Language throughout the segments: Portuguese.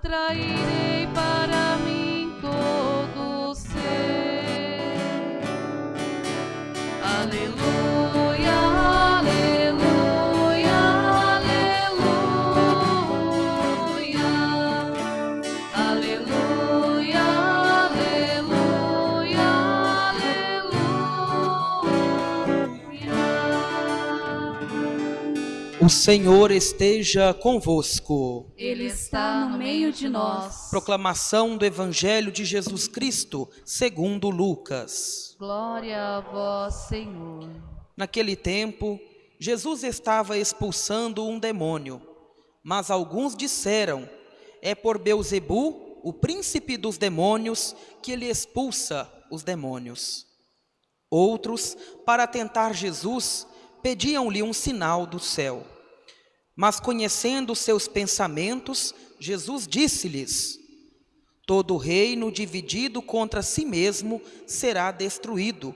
traído. O Senhor esteja convosco. Ele está no meio de nós. Proclamação do Evangelho de Jesus Cristo, segundo Lucas. Glória a vós, Senhor. Naquele tempo, Jesus estava expulsando um demônio, mas alguns disseram: É por Beuzebu, o príncipe dos demônios, que ele expulsa os demônios. Outros, para tentar Jesus, pediam-lhe um sinal do céu. Mas conhecendo seus pensamentos, Jesus disse-lhes: Todo reino dividido contra si mesmo será destruído,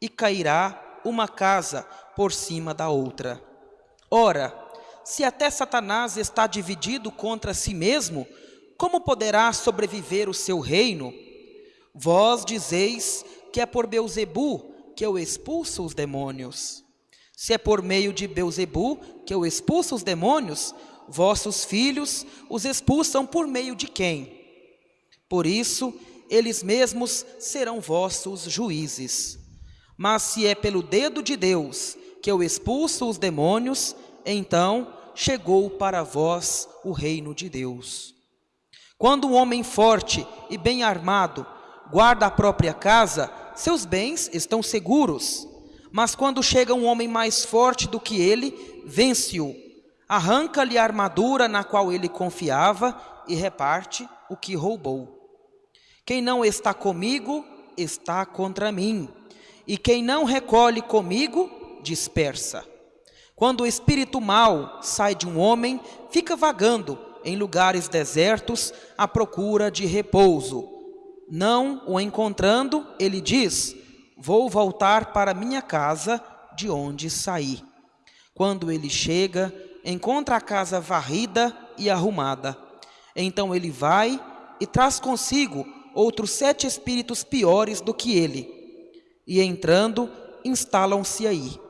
e cairá uma casa por cima da outra. Ora, se até Satanás está dividido contra si mesmo, como poderá sobreviver o seu reino? Vós dizeis que é por Beuzebu que eu expulso os demônios. Se é por meio de Beuzebu que eu expulso os demônios, vossos filhos os expulsam por meio de quem? Por isso, eles mesmos serão vossos juízes. Mas se é pelo dedo de Deus que eu expulso os demônios, então chegou para vós o reino de Deus. Quando um homem forte e bem armado guarda a própria casa, seus bens estão seguros. Mas quando chega um homem mais forte do que ele, vence-o, arranca-lhe a armadura na qual ele confiava e reparte o que roubou. Quem não está comigo, está contra mim, e quem não recolhe comigo, dispersa. Quando o espírito mau sai de um homem, fica vagando em lugares desertos à procura de repouso. Não o encontrando, ele diz: Vou voltar para minha casa de onde saí. Quando ele chega, encontra a casa varrida e arrumada. Então ele vai e traz consigo outros sete espíritos piores do que ele. E entrando, instalam-se aí.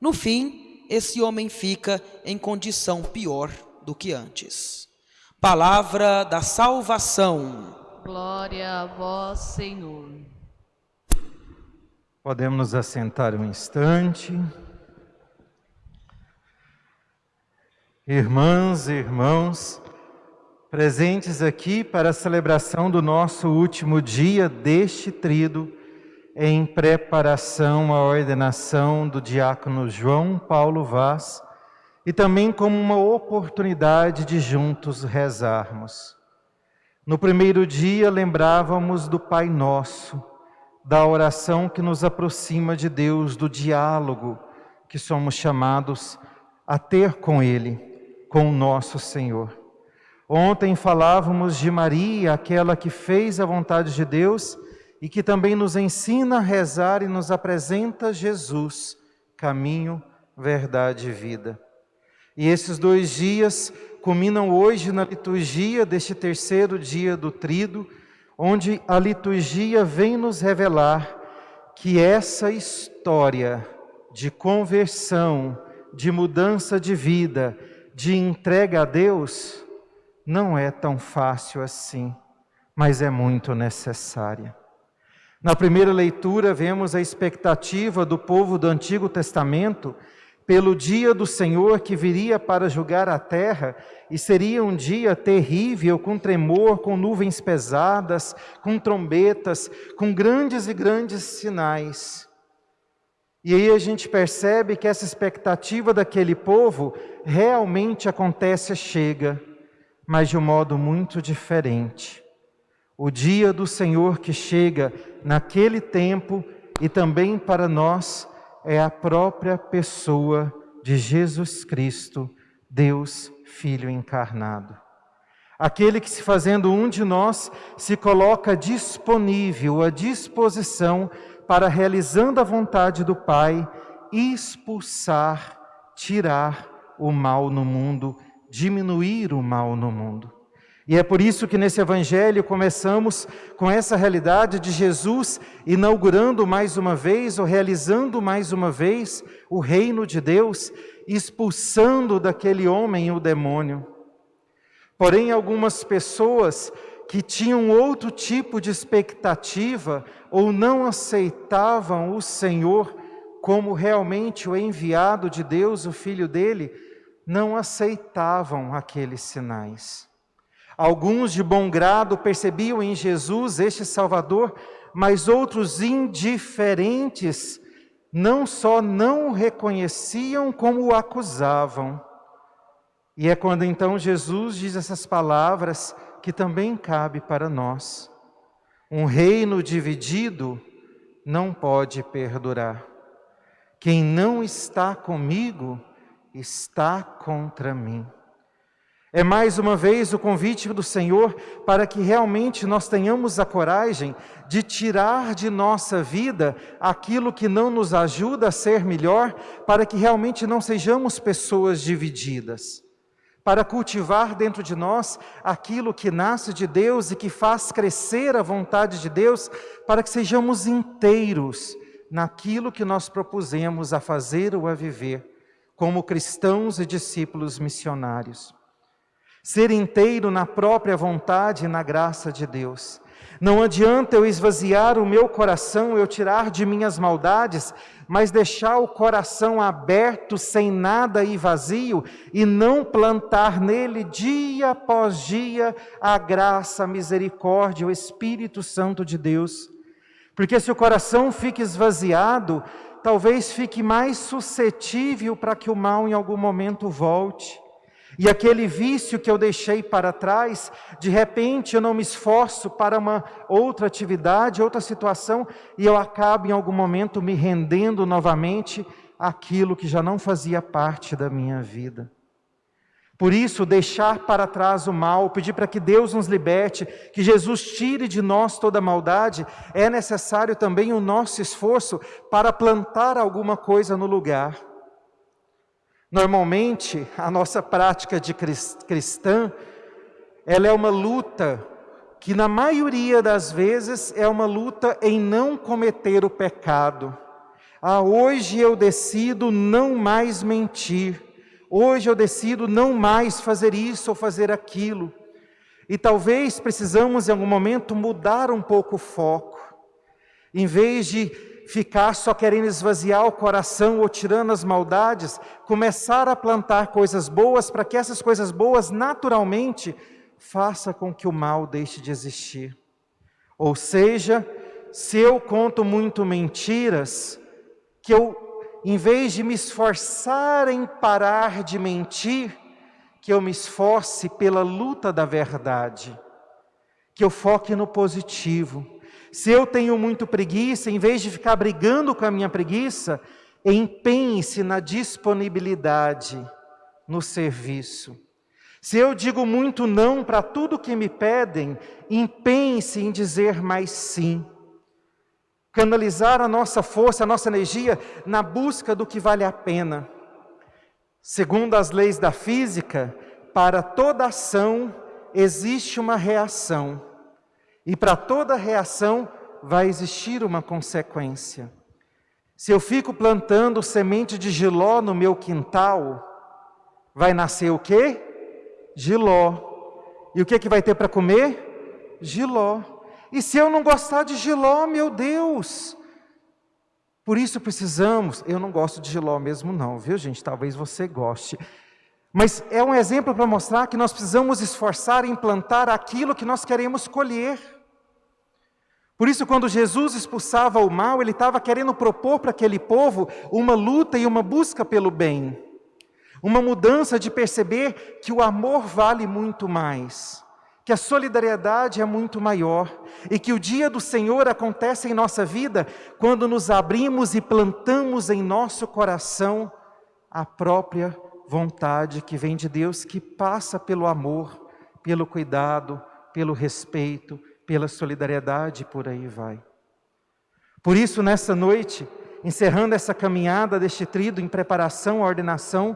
No fim, esse homem fica em condição pior do que antes. Palavra da salvação. Glória a vós, Senhor. Podemos nos assentar um instante. Irmãs e irmãos, presentes aqui para a celebração do nosso último dia deste trido, em preparação à ordenação do diácono João Paulo Vaz, e também como uma oportunidade de juntos rezarmos. No primeiro dia lembrávamos do Pai Nosso, da oração que nos aproxima de Deus, do diálogo que somos chamados a ter com Ele com o nosso Senhor. Ontem falávamos de Maria, aquela que fez a vontade de Deus e que também nos ensina a rezar e nos apresenta Jesus, caminho, verdade e vida. E esses dois dias culminam hoje na liturgia deste terceiro dia do Trido, onde a liturgia vem nos revelar que essa história de conversão, de mudança de vida, de entrega a Deus não é tão fácil assim, mas é muito necessária. Na primeira leitura, vemos a expectativa do povo do Antigo Testamento pelo dia do Senhor que viria para julgar a terra, e seria um dia terrível, com tremor, com nuvens pesadas, com trombetas, com grandes e grandes sinais. E aí a gente percebe que essa expectativa daquele povo realmente acontece, chega, mas de um modo muito diferente. O dia do Senhor que chega naquele tempo e também para nós é a própria pessoa de Jesus Cristo, Deus Filho encarnado. Aquele que, se fazendo um de nós, se coloca disponível, à disposição para, realizando a vontade do Pai, expulsar, tirar o mal no mundo, diminuir o mal no mundo. E é por isso que nesse evangelho começamos com essa realidade de Jesus inaugurando mais uma vez, ou realizando mais uma vez, o reino de Deus, expulsando daquele homem o demônio. Porém, algumas pessoas que tinham outro tipo de expectativa ou não aceitavam o Senhor como realmente o enviado de Deus, o filho dele, não aceitavam aqueles sinais. Alguns de bom grado percebiam em Jesus este Salvador, mas outros indiferentes não só não o reconheciam, como o acusavam. E é quando então Jesus diz essas palavras que também cabe para nós. Um reino dividido não pode perdurar. Quem não está comigo está contra mim. É mais uma vez o convite do Senhor para que realmente nós tenhamos a coragem de tirar de nossa vida aquilo que não nos ajuda a ser melhor, para que realmente não sejamos pessoas divididas. Para cultivar dentro de nós aquilo que nasce de Deus e que faz crescer a vontade de Deus, para que sejamos inteiros naquilo que nós propusemos a fazer ou a viver, como cristãos e discípulos missionários ser inteiro na própria vontade e na graça de Deus. Não adianta eu esvaziar o meu coração, eu tirar de minhas maldades, mas deixar o coração aberto, sem nada e vazio, e não plantar nele dia após dia a graça, a misericórdia, o Espírito Santo de Deus. Porque se o coração fica esvaziado, talvez fique mais suscetível para que o mal em algum momento volte. E aquele vício que eu deixei para trás, de repente eu não me esforço para uma outra atividade, outra situação, e eu acabo em algum momento me rendendo novamente àquilo que já não fazia parte da minha vida. Por isso, deixar para trás o mal, pedir para que Deus nos liberte, que Jesus tire de nós toda maldade, é necessário também o nosso esforço para plantar alguma coisa no lugar. Normalmente, a nossa prática de cristã, ela é uma luta que na maioria das vezes é uma luta em não cometer o pecado. Ah, hoje eu decido não mais mentir. Hoje eu decido não mais fazer isso ou fazer aquilo. E talvez precisamos em algum momento mudar um pouco o foco. Em vez de ficar só querendo esvaziar o coração ou tirando as maldades, começar a plantar coisas boas para que essas coisas boas naturalmente faça com que o mal deixe de existir. Ou seja, se eu conto muito mentiras, que eu, em vez de me esforçar em parar de mentir, que eu me esforce pela luta da verdade, que eu foque no positivo, se eu tenho muito preguiça, em vez de ficar brigando com a minha preguiça, empenhe-se na disponibilidade, no serviço. Se eu digo muito não para tudo que me pedem, empenhe-se em dizer mais sim. Canalizar a nossa força, a nossa energia na busca do que vale a pena. Segundo as leis da física, para toda ação existe uma reação. E para toda reação vai existir uma consequência. Se eu fico plantando semente de giló no meu quintal, vai nascer o quê? Giló. E o que, que vai ter para comer? Giló. E se eu não gostar de giló, meu Deus? Por isso precisamos, eu não gosto de giló mesmo não, viu gente? Talvez você goste. Mas é um exemplo para mostrar que nós precisamos esforçar em plantar aquilo que nós queremos colher. Por isso, quando Jesus expulsava o mal, ele estava querendo propor para aquele povo uma luta e uma busca pelo bem. Uma mudança de perceber que o amor vale muito mais, que a solidariedade é muito maior e que o dia do Senhor acontece em nossa vida quando nos abrimos e plantamos em nosso coração a própria vontade que vem de Deus, que passa pelo amor, pelo cuidado, pelo respeito, pela solidariedade, por aí vai. Por isso, nessa noite, encerrando essa caminhada deste trido em preparação à ordenação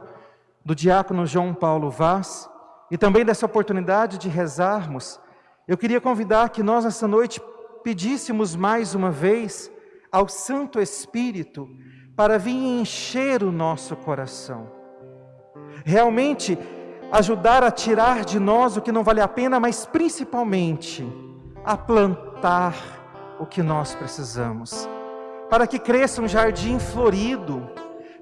do diácono João Paulo Vaz, e também dessa oportunidade de rezarmos, eu queria convidar que nós, nessa noite, pedíssemos mais uma vez ao Santo Espírito para vir encher o nosso coração. Realmente, ajudar a tirar de nós o que não vale a pena, mas principalmente a plantar o que nós precisamos, para que cresça um jardim florido,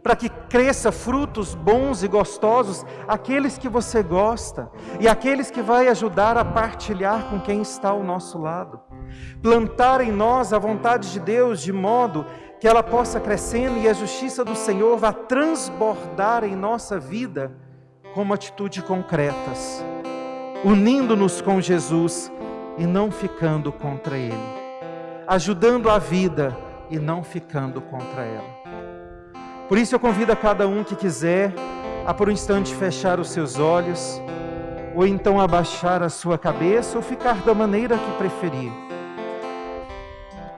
para que cresça frutos bons e gostosos, aqueles que você gosta e aqueles que vai ajudar a partilhar com quem está ao nosso lado. Plantar em nós a vontade de Deus de modo que ela possa crescendo e a justiça do Senhor vá transbordar em nossa vida como atitude concretas, unindo-nos com Jesus e não ficando contra Ele, ajudando a vida e não ficando contra ela. Por isso eu convido a cada um que quiser a por um instante fechar os seus olhos, ou então abaixar a sua cabeça, ou ficar da maneira que preferir.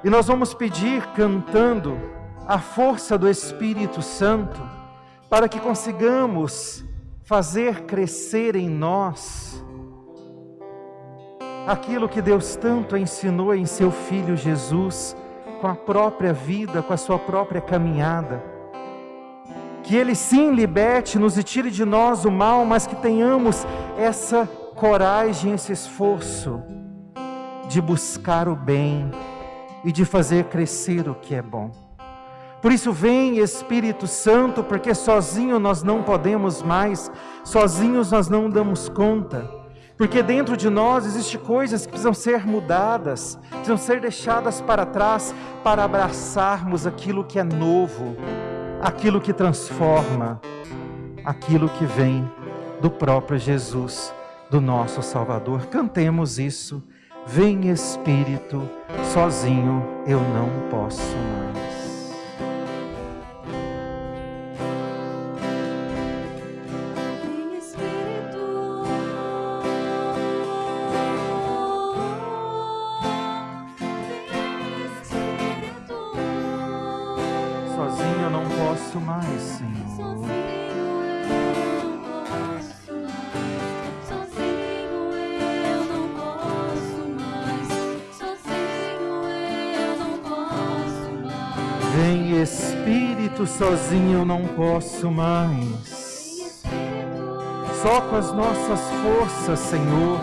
E nós vamos pedir cantando a força do Espírito Santo para que consigamos fazer crescer em nós aquilo que Deus tanto ensinou em seu Filho Jesus, com a própria vida, com a sua própria caminhada. Que Ele sim liberte-nos e tire de nós o mal, mas que tenhamos essa coragem, esse esforço de buscar o bem e de fazer crescer o que é bom. Por isso, vem Espírito Santo, porque sozinho nós não podemos mais, sozinhos nós não damos conta. Porque dentro de nós existem coisas que precisam ser mudadas, precisam ser deixadas para trás para abraçarmos aquilo que é novo aquilo que transforma, aquilo que vem do próprio Jesus, do nosso Salvador. Cantemos isso. Vem Espírito, sozinho eu não posso mais. Sozinho eu não posso mais. Só com as nossas forças, Senhor,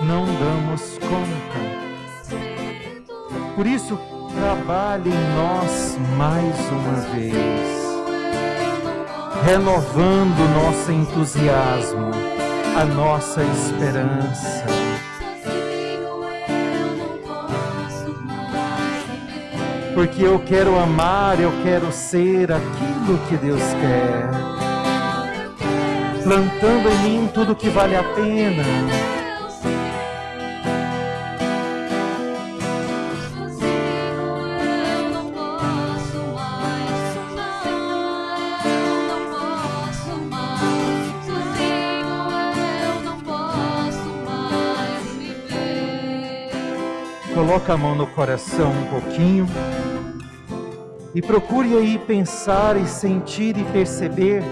não damos conta. Por isso, trabalhe em nós mais uma vez, renovando nosso entusiasmo, a nossa esperança porque eu quero amar, eu quero ser aquilo que Deus quer, plantando em mim tudo que vale a pena. Coloca a mão no coração um pouquinho. E procure aí pensar e sentir e perceber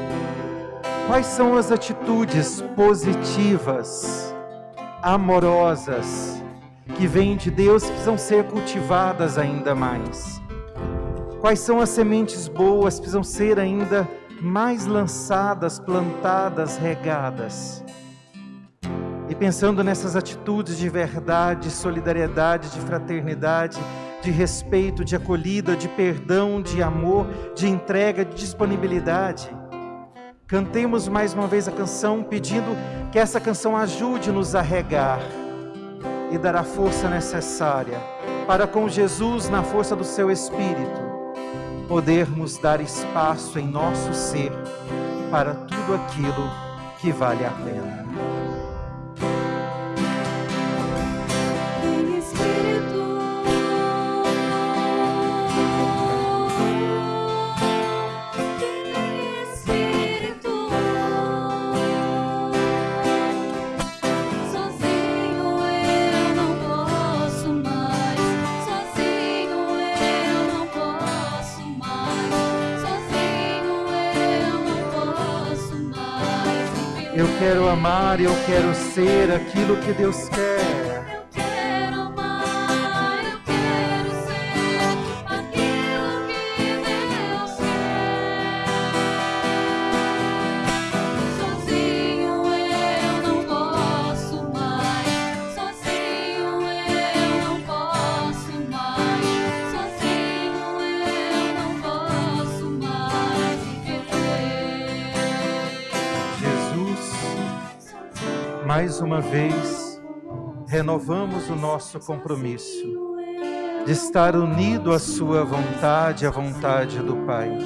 quais são as atitudes positivas, amorosas, que vêm de Deus que precisam ser cultivadas ainda mais. Quais são as sementes boas que precisam ser ainda mais lançadas, plantadas, regadas. E pensando nessas atitudes de verdade, de solidariedade, de fraternidade, de respeito, de acolhida, de perdão, de amor, de entrega, de disponibilidade. Cantemos mais uma vez a canção, pedindo que essa canção ajude-nos a regar e dar a força necessária para, com Jesus, na força do seu Espírito, podermos dar espaço em nosso ser para tudo aquilo que vale a pena. Amar, eu quero ser aquilo que Deus quer. Mais uma vez, renovamos o nosso compromisso de estar unido à Sua vontade, à vontade do Pai,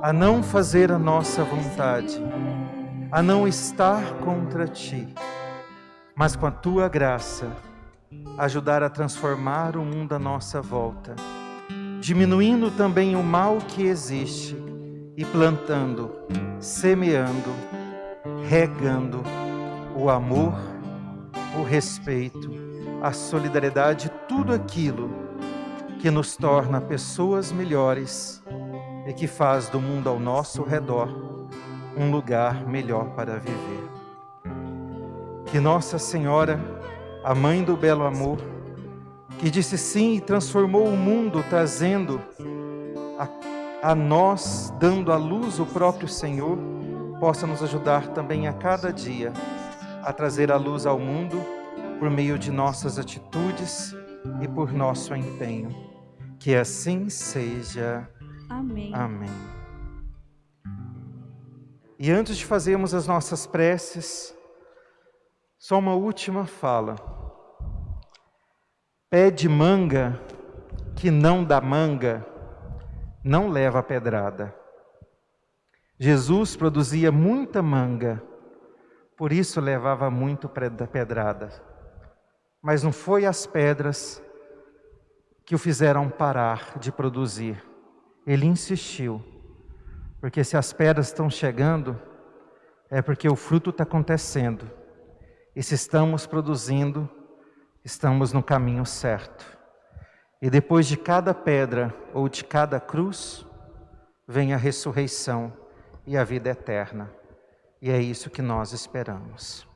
a não fazer a nossa vontade, a não estar contra Ti, mas com a Tua graça, ajudar a transformar o mundo à nossa volta, diminuindo também o mal que existe e plantando, semeando, regando o amor, o respeito, a solidariedade, tudo aquilo que nos torna pessoas melhores e que faz do mundo ao nosso redor um lugar melhor para viver. Que Nossa Senhora, a Mãe do Belo Amor, que disse sim e transformou o mundo, trazendo a, a nós, dando à luz o próprio Senhor, possa nos ajudar também a cada dia a trazer a luz ao mundo por meio de nossas atitudes e por nosso empenho. Que assim seja. Amém. Amém. E antes de fazermos as nossas preces, só uma última fala. Pé de manga que não dá manga, não leva pedrada. Jesus produzia muita manga, por isso levava muito pedrada. Mas não foi as pedras que o fizeram parar de produzir. Ele insistiu, porque se as pedras estão chegando, é porque o fruto está acontecendo. E se estamos produzindo, estamos no caminho certo. E depois de cada pedra ou de cada cruz, vem a ressurreição e a vida eterna. E é isso que nós esperamos.